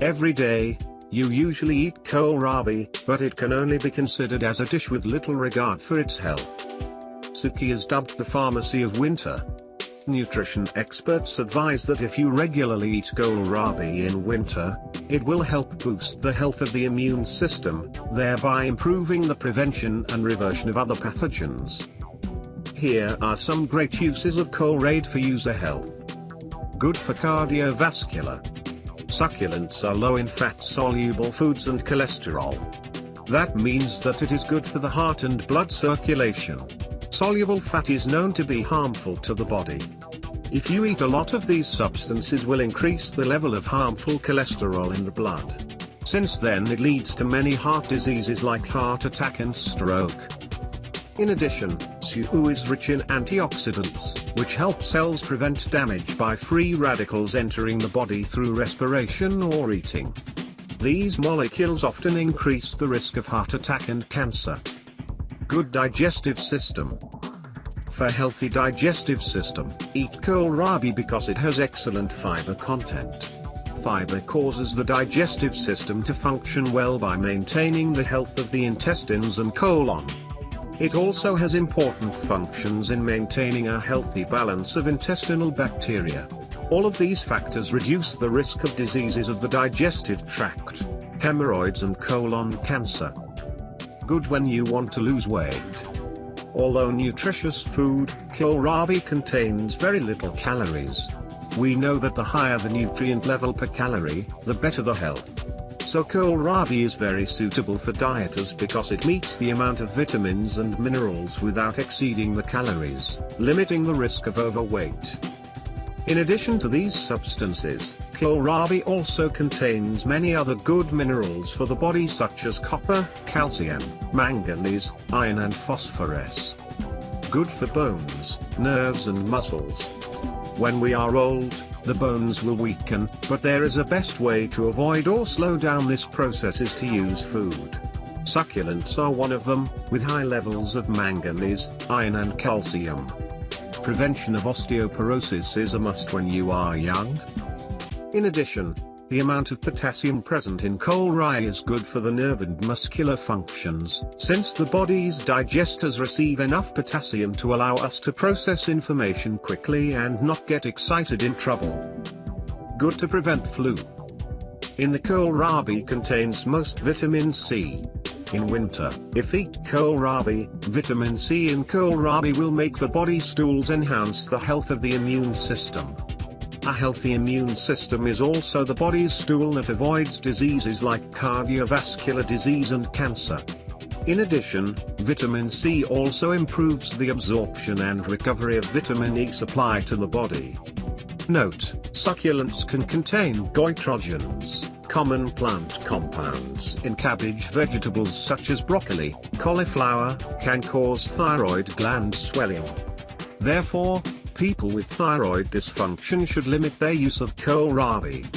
Every day, you usually eat kohlrabi, but it can only be considered as a dish with little regard for its health. Suki is dubbed the pharmacy of winter. Nutrition experts advise that if you regularly eat kohlrabi in winter, it will help boost the health of the immune system, thereby improving the prevention and reversion of other pathogens. Here are some great uses of kohlrabi for user health. Good for cardiovascular. Succulents are low in fat-soluble foods and cholesterol. That means that it is good for the heart and blood circulation. Soluble fat is known to be harmful to the body. If you eat a lot of these substances will increase the level of harmful cholesterol in the blood. Since then it leads to many heart diseases like heart attack and stroke. In addition, SU is rich in antioxidants, which help cells prevent damage by free radicals entering the body through respiration or eating. These molecules often increase the risk of heart attack and cancer. Good digestive system. For healthy digestive system, eat kohlrabi because it has excellent fiber content. Fiber causes the digestive system to function well by maintaining the health of the intestines and colon. It also has important functions in maintaining a healthy balance of intestinal bacteria. All of these factors reduce the risk of diseases of the digestive tract, hemorrhoids and colon cancer. Good when you want to lose weight. Although nutritious food, kohlrabi contains very little calories. We know that the higher the nutrient level per calorie, the better the health. So kohlrabi is very suitable for dieters because it meets the amount of vitamins and minerals without exceeding the calories, limiting the risk of overweight. In addition to these substances, kohlrabi also contains many other good minerals for the body such as copper, calcium, manganese, iron and phosphorus. Good for bones, nerves and muscles. When we are old, the bones will weaken, but there is a best way to avoid or slow down this process is to use food. Succulents are one of them, with high levels of manganese, iron and calcium. Prevention of osteoporosis is a must when you are young. In addition, the amount of potassium present in kohlrabi is good for the nerve and muscular functions, since the body's digesters receive enough potassium to allow us to process information quickly and not get excited in trouble. Good to prevent flu. In the kohlrabi contains most vitamin C. In winter, if eat kohlrabi, vitamin C in kohlrabi will make the body stools enhance the health of the immune system. A healthy immune system is also the body's stool that avoids diseases like cardiovascular disease and cancer. In addition, vitamin C also improves the absorption and recovery of vitamin E supply to the body. Note, succulents can contain goitrogens, common plant compounds in cabbage vegetables such as broccoli, cauliflower, can cause thyroid gland swelling. Therefore, people with thyroid dysfunction should limit their use of kohlrabi.